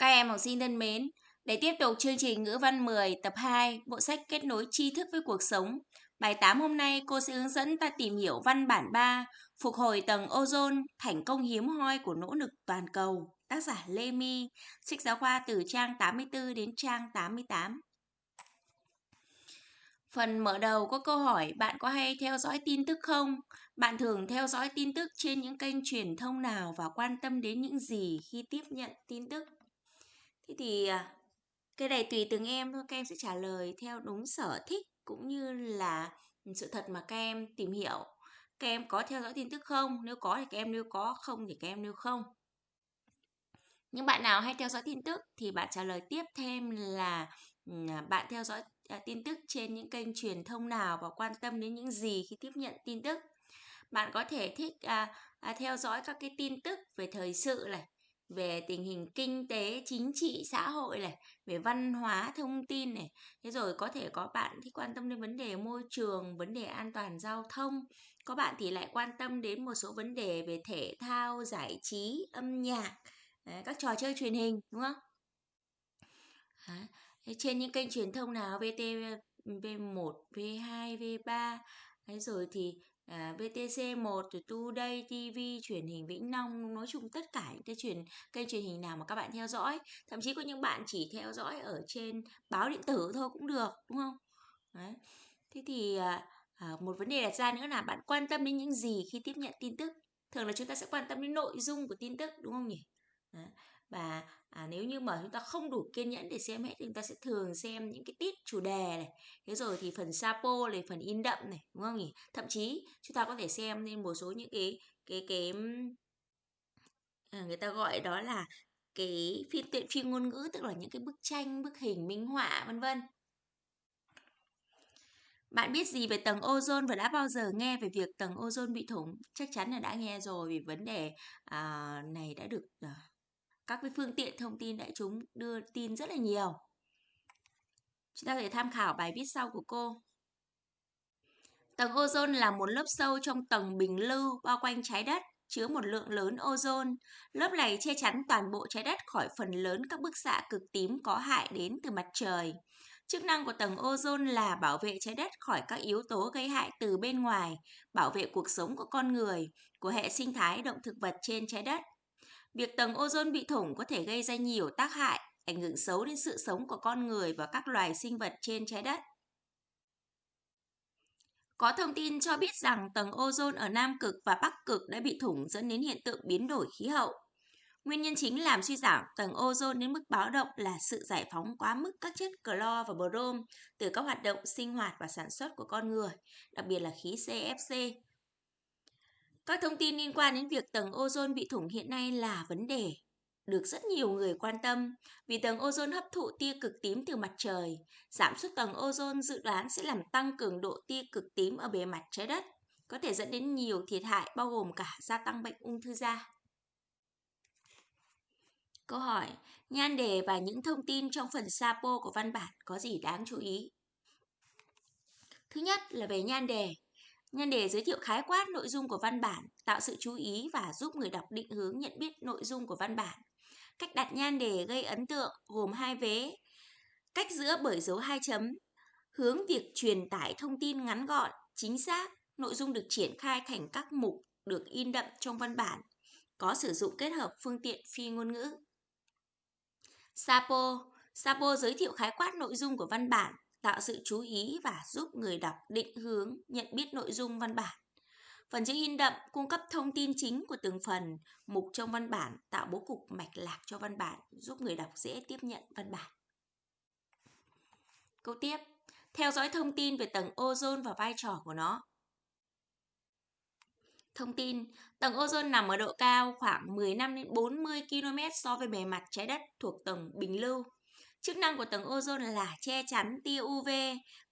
Các em học sinh thân mến, để tiếp tục chương trình ngữ văn 10 tập 2, bộ sách kết nối tri thức với cuộc sống. Bài 8 hôm nay cô sẽ hướng dẫn ta tìm hiểu văn bản 3, phục hồi tầng ozone, thành công hiếm hoi của nỗ lực toàn cầu. Tác giả Lê My, sách giáo khoa từ trang 84 đến trang 88. Phần mở đầu có câu hỏi bạn có hay theo dõi tin tức không? Bạn thường theo dõi tin tức trên những kênh truyền thông nào và quan tâm đến những gì khi tiếp nhận tin tức? Thế thì à, cái này tùy từng em thôi, các em sẽ trả lời theo đúng sở thích cũng như là sự thật mà các em tìm hiểu. Các em có theo dõi tin tức không? Nếu có thì các em nêu có, không thì các em nêu không. Những bạn nào hay theo dõi tin tức thì bạn trả lời tiếp thêm là ừ, à, bạn theo dõi à, tin tức trên những kênh truyền thông nào và quan tâm đến những gì khi tiếp nhận tin tức. Bạn có thể thích à, à, theo dõi các cái tin tức về thời sự này, về tình hình kinh tế, chính trị, xã hội này, về văn hóa, thông tin này. Thế rồi có thể có bạn thì quan tâm đến vấn đề môi trường, vấn đề an toàn giao thông. Có bạn thì lại quan tâm đến một số vấn đề về thể thao, giải trí, âm nhạc, các trò chơi truyền hình, đúng không? Trên những kênh truyền thông nào VT V1, V2, V3 Đấy rồi thì à, VTC1 rồi Today TV truyền hình Vĩnh Long nói chung tất cả những cái truyền kênh truyền hình nào mà các bạn theo dõi. Thậm chí có những bạn chỉ theo dõi ở trên báo điện tử thôi cũng được đúng không? Đấy. thế thì à, à, một vấn đề đặt ra nữa là bạn quan tâm đến những gì khi tiếp nhận tin tức? Thường là chúng ta sẽ quan tâm đến nội dung của tin tức đúng không nhỉ? Đấy và à, nếu như mà chúng ta không đủ kiên nhẫn để xem hết thì chúng ta sẽ thường xem những cái tiết chủ đề này. Thế rồi thì phần sapo này phần in đậm này đúng không nhỉ? Thậm chí chúng ta có thể xem lên một số những cái cái cái à, người ta gọi đó là cái phiên tiện phi ngôn ngữ tức là những cái bức tranh bức hình minh họa vân vân. Bạn biết gì về tầng ozone và đã bao giờ nghe về việc tầng ozone bị thủng? Chắc chắn là đã nghe rồi vì vấn đề à, này đã được à, các cái phương tiện thông tin đại chúng đưa tin rất là nhiều. Chúng ta có thể tham khảo bài viết sau của cô. Tầng ozone là một lớp sâu trong tầng bình lưu bao quanh trái đất, chứa một lượng lớn ozone. Lớp này che chắn toàn bộ trái đất khỏi phần lớn các bức xạ cực tím có hại đến từ mặt trời. Chức năng của tầng ozone là bảo vệ trái đất khỏi các yếu tố gây hại từ bên ngoài, bảo vệ cuộc sống của con người, của hệ sinh thái động thực vật trên trái đất. Việc tầng ozone bị thủng có thể gây ra nhiều tác hại, ảnh hưởng xấu đến sự sống của con người và các loài sinh vật trên trái đất. Có thông tin cho biết rằng tầng ozone ở Nam Cực và Bắc Cực đã bị thủng dẫn đến hiện tượng biến đổi khí hậu. Nguyên nhân chính làm suy giảm tầng ozone đến mức báo động là sự giải phóng quá mức các chất clo và brom từ các hoạt động sinh hoạt và sản xuất của con người, đặc biệt là khí CFC, các thông tin liên quan đến việc tầng ozone bị thủng hiện nay là vấn đề được rất nhiều người quan tâm vì tầng ozone hấp thụ tia cực tím từ mặt trời. Giảm suất tầng ozone dự đoán sẽ làm tăng cường độ tia cực tím ở bề mặt trái đất, có thể dẫn đến nhiều thiệt hại bao gồm cả gia tăng bệnh ung thư da. Câu hỏi, nhan đề và những thông tin trong phần sapo của văn bản có gì đáng chú ý? Thứ nhất là về nhan đề. Nhân đề giới thiệu khái quát nội dung của văn bản, tạo sự chú ý và giúp người đọc định hướng nhận biết nội dung của văn bản. Cách đặt nhan đề gây ấn tượng gồm hai vế. Cách giữa bởi dấu hai chấm, hướng việc truyền tải thông tin ngắn gọn, chính xác, nội dung được triển khai thành các mục được in đậm trong văn bản, có sử dụng kết hợp phương tiện phi ngôn ngữ. Sapo Sapo giới thiệu khái quát nội dung của văn bản, tạo sự chú ý và giúp người đọc định hướng, nhận biết nội dung văn bản. Phần chữ in đậm cung cấp thông tin chính của từng phần, mục trong văn bản, tạo bố cục mạch lạc cho văn bản, giúp người đọc dễ tiếp nhận văn bản. Câu tiếp, theo dõi thông tin về tầng ozone và vai trò của nó. Thông tin, tầng ozone nằm ở độ cao khoảng 15 đến 40 km so với bề mặt trái đất thuộc tầng bình lưu. Chức năng của tầng ozone là che chắn tia UV,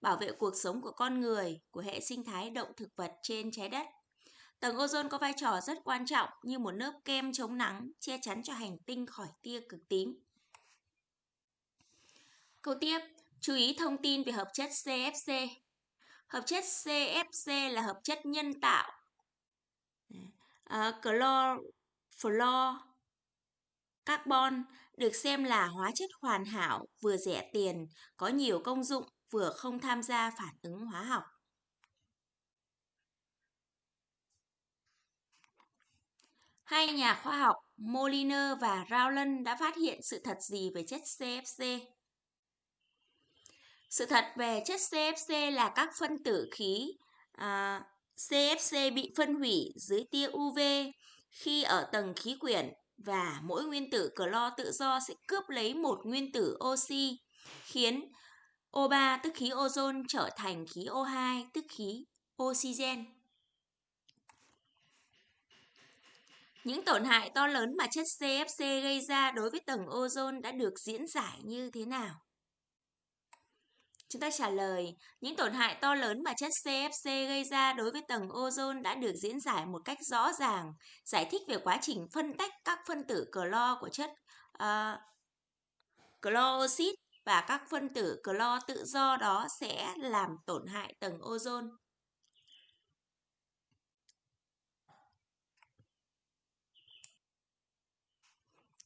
bảo vệ cuộc sống của con người, của hệ sinh thái động thực vật trên trái đất. Tầng ozone có vai trò rất quan trọng như một lớp kem chống nắng, che chắn cho hành tinh khỏi tia cực tím. Câu tiếp, chú ý thông tin về hợp chất CFC. Hợp chất CFC là hợp chất nhân tạo. À, uh, chlor, fluor, Carbon được xem là hóa chất hoàn hảo, vừa rẻ tiền, có nhiều công dụng, vừa không tham gia phản ứng hóa học. Hai nhà khoa học Moliner và Rowland đã phát hiện sự thật gì về chất CFC? Sự thật về chất CFC là các phân tử khí à, CFC bị phân hủy dưới tia UV khi ở tầng khí quyển và mỗi nguyên tử clo tự do sẽ cướp lấy một nguyên tử oxy, khiến O3 tức khí ozone trở thành khí O2 tức khí oxygen. Những tổn hại to lớn mà chất CFC gây ra đối với tầng ozone đã được diễn giải như thế nào? Chúng ta trả lời, những tổn hại to lớn mà chất CFC gây ra đối với tầng ozone đã được diễn giải một cách rõ ràng, giải thích về quá trình phân tách các phân tử clo của chất uh, clo oxit và các phân tử clo tự do đó sẽ làm tổn hại tầng ozone.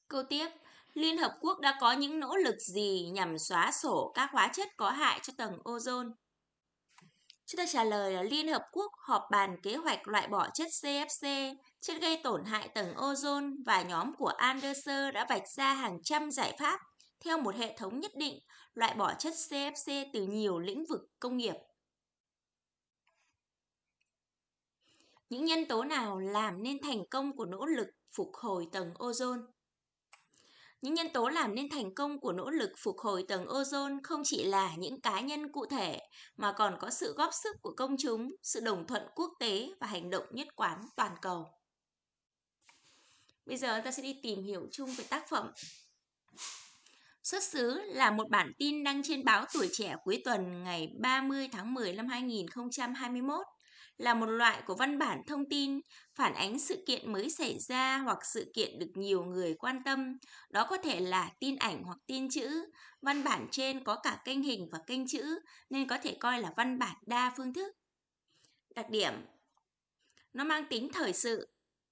Câu tiếp, Liên Hợp Quốc đã có những nỗ lực gì nhằm xóa sổ các hóa chất có hại cho tầng ozone? Chúng ta trả lời là Liên Hợp Quốc họp bàn kế hoạch loại bỏ chất CFC, chất gây tổn hại tầng ozone và nhóm của Anderson đã vạch ra hàng trăm giải pháp theo một hệ thống nhất định loại bỏ chất CFC từ nhiều lĩnh vực công nghiệp. Những nhân tố nào làm nên thành công của nỗ lực phục hồi tầng ozone? Những nhân tố làm nên thành công của nỗ lực phục hồi tầng ozone không chỉ là những cá nhân cụ thể mà còn có sự góp sức của công chúng, sự đồng thuận quốc tế và hành động nhất quán toàn cầu. Bây giờ ta sẽ đi tìm hiểu chung về tác phẩm. Xuất xứ là một bản tin đăng trên báo Tuổi Trẻ cuối tuần ngày 30 tháng 10 năm 2021 là một loại của văn bản thông tin phản ánh sự kiện mới xảy ra hoặc sự kiện được nhiều người quan tâm. Đó có thể là tin ảnh hoặc tin chữ. Văn bản trên có cả kênh hình và kênh chữ nên có thể coi là văn bản đa phương thức. Đặc điểm Nó mang tính thời sự,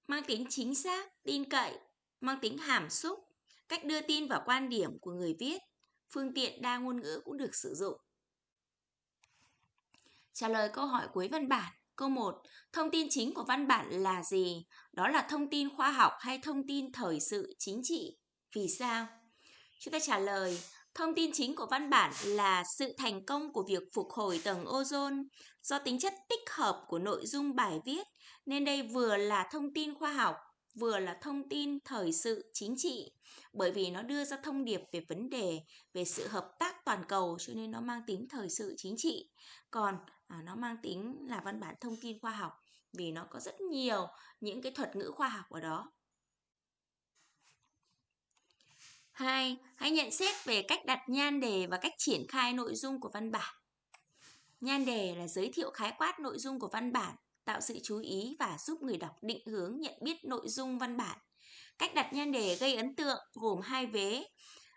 mang tính chính xác, tin cậy, mang tính hàm xúc, cách đưa tin vào quan điểm của người viết. Phương tiện đa ngôn ngữ cũng được sử dụng. Trả lời câu hỏi cuối văn bản. Câu 1. Thông tin chính của văn bản là gì? Đó là thông tin khoa học hay thông tin thời sự chính trị? Vì sao? Chúng ta trả lời, thông tin chính của văn bản là sự thành công của việc phục hồi tầng ozone do tính chất tích hợp của nội dung bài viết, nên đây vừa là thông tin khoa học, vừa là thông tin thời sự chính trị bởi vì nó đưa ra thông điệp về vấn đề về sự hợp tác toàn cầu cho nên nó mang tính thời sự chính trị còn à, nó mang tính là văn bản thông tin khoa học vì nó có rất nhiều những cái thuật ngữ khoa học ở đó hai hãy nhận xét về cách đặt nhan đề và cách triển khai nội dung của văn bản nhan đề là giới thiệu khái quát nội dung của văn bản tạo sự chú ý và giúp người đọc định hướng nhận biết nội dung văn bản Cách đặt nhan đề gây ấn tượng gồm hai vế,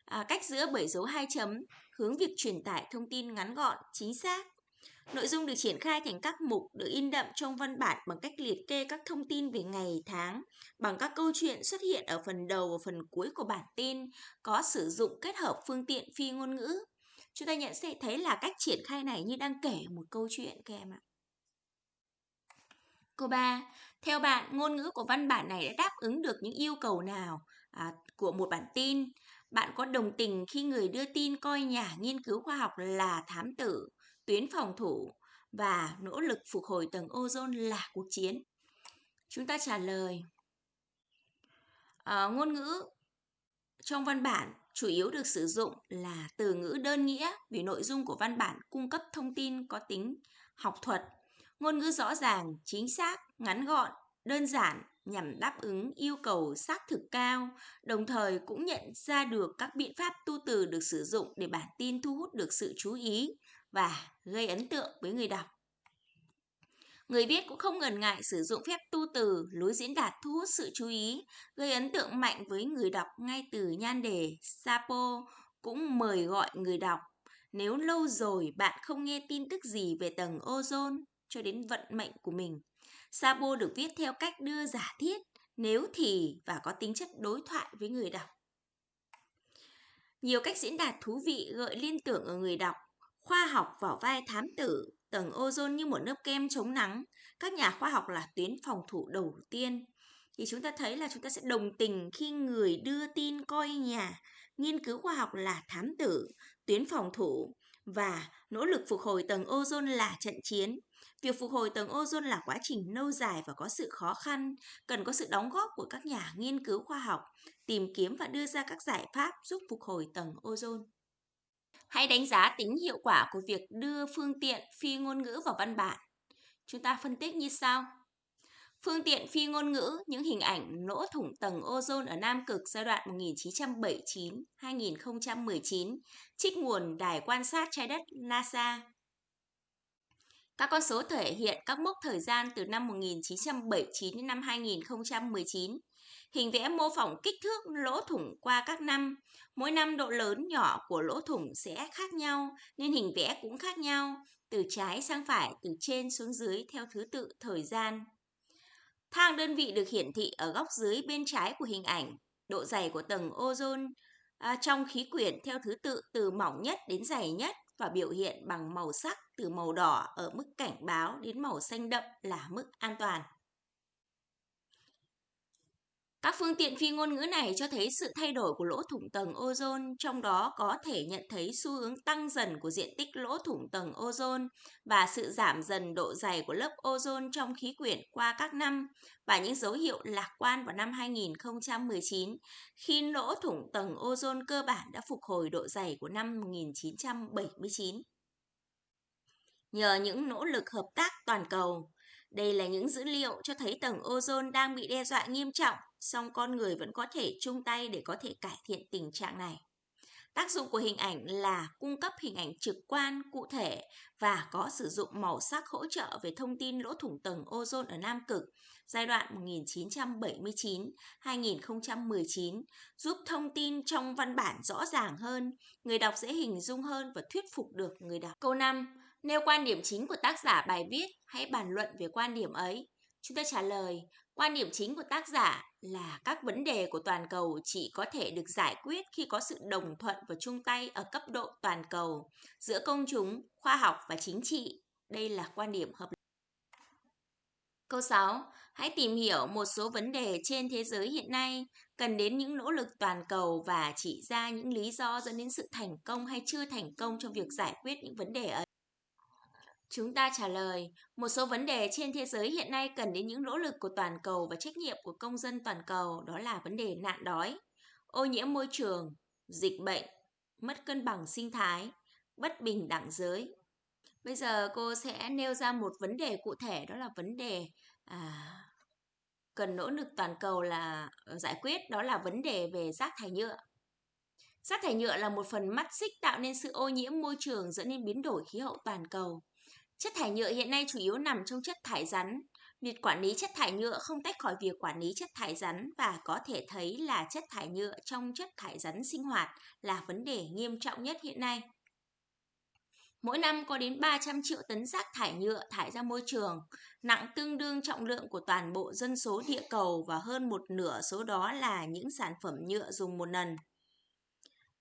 à, cách giữa bởi dấu hai chấm, hướng việc truyền tải thông tin ngắn gọn, chính xác. Nội dung được triển khai thành các mục được in đậm trong văn bản bằng cách liệt kê các thông tin về ngày, tháng, bằng các câu chuyện xuất hiện ở phần đầu và phần cuối của bản tin, có sử dụng kết hợp phương tiện phi ngôn ngữ. Chúng ta nhận sẽ thấy là cách triển khai này như đang kể một câu chuyện các em ạ. Câu 3. Theo bạn, ngôn ngữ của văn bản này đã đáp ứng được những yêu cầu nào à, của một bản tin? Bạn có đồng tình khi người đưa tin coi nhà nghiên cứu khoa học là thám tử, tuyến phòng thủ và nỗ lực phục hồi tầng ozone là cuộc chiến? Chúng ta trả lời. À, ngôn ngữ trong văn bản chủ yếu được sử dụng là từ ngữ đơn nghĩa vì nội dung của văn bản cung cấp thông tin có tính học thuật Ngôn ngữ rõ ràng, chính xác, ngắn gọn, đơn giản nhằm đáp ứng yêu cầu xác thực cao, đồng thời cũng nhận ra được các biện pháp tu từ được sử dụng để bản tin thu hút được sự chú ý và gây ấn tượng với người đọc. Người viết cũng không ngần ngại sử dụng phép tu từ, lối diễn đạt thu hút sự chú ý, gây ấn tượng mạnh với người đọc ngay từ nhan đề. Sapo cũng mời gọi người đọc. Nếu lâu rồi bạn không nghe tin tức gì về tầng ozone, cho đến vận mệnh của mình. sapo được viết theo cách đưa giả thiết, nếu thì và có tính chất đối thoại với người đọc. Nhiều cách diễn đạt thú vị gợi liên tưởng ở người đọc. Khoa học vào vai thám tử, tầng ozone như một lớp kem chống nắng. Các nhà khoa học là tuyến phòng thủ đầu tiên. Thì chúng ta thấy là chúng ta sẽ đồng tình khi người đưa tin coi nhà nghiên cứu khoa học là thám tử, tuyến phòng thủ và nỗ lực phục hồi tầng ozone là trận chiến. Việc phục hồi tầng ozone là quá trình lâu dài và có sự khó khăn, cần có sự đóng góp của các nhà nghiên cứu khoa học, tìm kiếm và đưa ra các giải pháp giúp phục hồi tầng ozone. Hãy đánh giá tính hiệu quả của việc đưa phương tiện phi ngôn ngữ vào văn bản. Chúng ta phân tích như sau. Phương tiện phi ngôn ngữ, những hình ảnh lỗ thủng tầng ozone ở Nam Cực giai đoạn 1979-2019, trích nguồn Đài quan sát trái đất NASA. Các con số thể hiện các mốc thời gian từ năm 1979 đến năm 2019. Hình vẽ mô phỏng kích thước lỗ thủng qua các năm. Mỗi năm độ lớn nhỏ của lỗ thủng sẽ khác nhau, nên hình vẽ cũng khác nhau, từ trái sang phải, từ trên xuống dưới theo thứ tự thời gian. Thang đơn vị được hiển thị ở góc dưới bên trái của hình ảnh. Độ dày của tầng ozone à, trong khí quyển theo thứ tự từ mỏng nhất đến dày nhất và biểu hiện bằng màu sắc từ màu đỏ ở mức cảnh báo đến màu xanh đậm là mức an toàn. Các phương tiện phi ngôn ngữ này cho thấy sự thay đổi của lỗ thủng tầng ozone, trong đó có thể nhận thấy xu hướng tăng dần của diện tích lỗ thủng tầng ozone và sự giảm dần độ dày của lớp ozone trong khí quyển qua các năm và những dấu hiệu lạc quan vào năm 2019 khi lỗ thủng tầng ozone cơ bản đã phục hồi độ dày của năm 1979. Nhờ những nỗ lực hợp tác toàn cầu, đây là những dữ liệu cho thấy tầng ozone đang bị đe dọa nghiêm trọng, song con người vẫn có thể chung tay để có thể cải thiện tình trạng này. Tác dụng của hình ảnh là cung cấp hình ảnh trực quan, cụ thể và có sử dụng màu sắc hỗ trợ về thông tin lỗ thủng tầng ozone ở Nam Cực giai đoạn 1979-2019 giúp thông tin trong văn bản rõ ràng hơn, người đọc dễ hình dung hơn và thuyết phục được người đọc. Câu 5. Nêu quan điểm chính của tác giả bài viết, hãy bàn luận về quan điểm ấy. Chúng ta trả lời, quan điểm chính của tác giả là các vấn đề của toàn cầu chỉ có thể được giải quyết khi có sự đồng thuận và chung tay ở cấp độ toàn cầu giữa công chúng, khoa học và chính trị. Đây là quan điểm hợp lý. Câu 6. Hãy tìm hiểu một số vấn đề trên thế giới hiện nay cần đến những nỗ lực toàn cầu và chỉ ra những lý do dẫn đến sự thành công hay chưa thành công trong việc giải quyết những vấn đề ấy. Chúng ta trả lời, một số vấn đề trên thế giới hiện nay cần đến những nỗ lực của toàn cầu và trách nhiệm của công dân toàn cầu, đó là vấn đề nạn đói, ô nhiễm môi trường, dịch bệnh, mất cân bằng sinh thái, bất bình đẳng giới. Bây giờ cô sẽ nêu ra một vấn đề cụ thể đó là vấn đề à, cần nỗ lực toàn cầu là ờ, giải quyết đó là vấn đề về rác thải nhựa. Rác thải nhựa là một phần mắt xích tạo nên sự ô nhiễm môi trường dẫn đến biến đổi khí hậu toàn cầu. Chất thải nhựa hiện nay chủ yếu nằm trong chất thải rắn. Việc quản lý chất thải nhựa không tách khỏi việc quản lý chất thải rắn và có thể thấy là chất thải nhựa trong chất thải rắn sinh hoạt là vấn đề nghiêm trọng nhất hiện nay. Mỗi năm có đến 300 triệu tấn rác thải nhựa thải ra môi trường, nặng tương đương trọng lượng của toàn bộ dân số địa cầu và hơn một nửa số đó là những sản phẩm nhựa dùng một lần.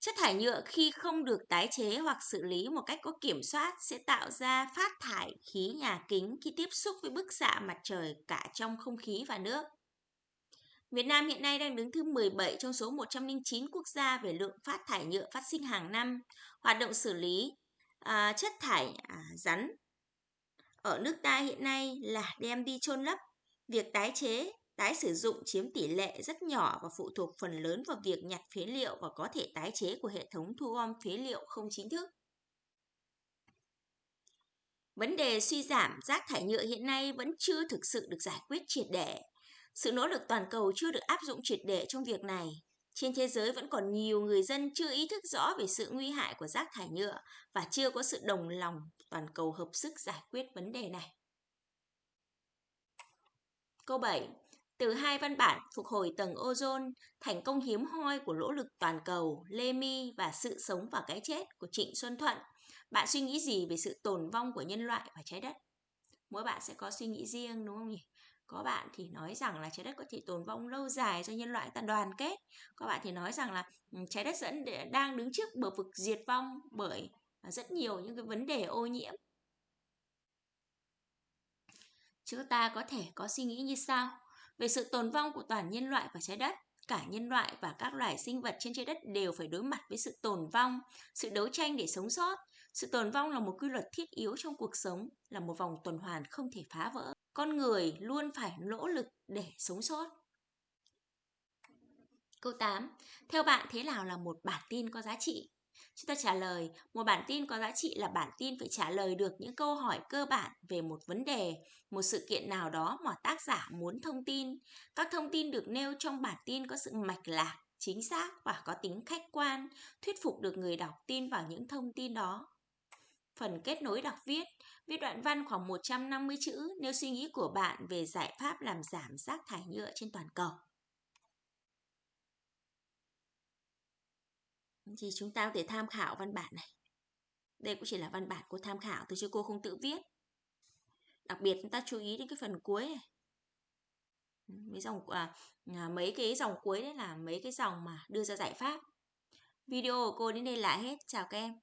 Chất thải nhựa khi không được tái chế hoặc xử lý một cách có kiểm soát sẽ tạo ra phát thải khí nhà kính khi tiếp xúc với bức xạ mặt trời cả trong không khí và nước. Việt Nam hiện nay đang đứng thứ 17 trong số 109 quốc gia về lượng phát thải nhựa phát sinh hàng năm. Hoạt động xử lý à, chất thải à, rắn ở nước ta hiện nay là đem đi chôn lấp. Việc tái chế Tái sử dụng chiếm tỷ lệ rất nhỏ và phụ thuộc phần lớn vào việc nhặt phế liệu và có thể tái chế của hệ thống thu gom phế liệu không chính thức. Vấn đề suy giảm rác thải nhựa hiện nay vẫn chưa thực sự được giải quyết triệt để. Sự nỗ lực toàn cầu chưa được áp dụng triệt để trong việc này. Trên thế giới vẫn còn nhiều người dân chưa ý thức rõ về sự nguy hại của rác thải nhựa và chưa có sự đồng lòng toàn cầu hợp sức giải quyết vấn đề này. Câu 7. Từ hai văn bản phục hồi tầng ozone, thành công hiếm hoi của nỗ lực toàn cầu, Lê Mi và sự sống và cái chết của Trịnh Xuân Thuận, bạn suy nghĩ gì về sự tồn vong của nhân loại và trái đất? Mỗi bạn sẽ có suy nghĩ riêng đúng không nhỉ? Có bạn thì nói rằng là trái đất có thể tồn vong lâu dài do nhân loại ta đoàn kết. Có bạn thì nói rằng là ừ, trái đất dẫn đang đứng trước bờ vực diệt vong bởi rất nhiều những cái vấn đề ô nhiễm. Chúng ta có thể có suy nghĩ như sau về sự tồn vong của toàn nhân loại và trái đất cả nhân loại và các loài sinh vật trên trái đất đều phải đối mặt với sự tồn vong, sự đấu tranh để sống sót. Sự tồn vong là một quy luật thiết yếu trong cuộc sống, là một vòng tuần hoàn không thể phá vỡ. Con người luôn phải nỗ lực để sống sót. Câu 8. Theo bạn thế nào là một bản tin có giá trị? Chúng ta trả lời, một bản tin có giá trị là bản tin phải trả lời được những câu hỏi cơ bản về một vấn đề, một sự kiện nào đó mà tác giả muốn thông tin. Các thông tin được nêu trong bản tin có sự mạch lạc, chính xác và có tính khách quan, thuyết phục được người đọc tin vào những thông tin đó. Phần kết nối đọc viết, viết đoạn văn khoảng 150 chữ nêu suy nghĩ của bạn về giải pháp làm giảm rác thải nhựa trên toàn cầu. Thì chúng ta có thể tham khảo văn bản này. Đây cũng chỉ là văn bản của tham khảo thôi chứ cô không tự viết. Đặc biệt chúng ta chú ý đến cái phần cuối này. Mấy dòng à, à, mấy cái dòng cuối đấy là mấy cái dòng mà đưa ra giải pháp. Video của cô đến đây là hết. Chào các em.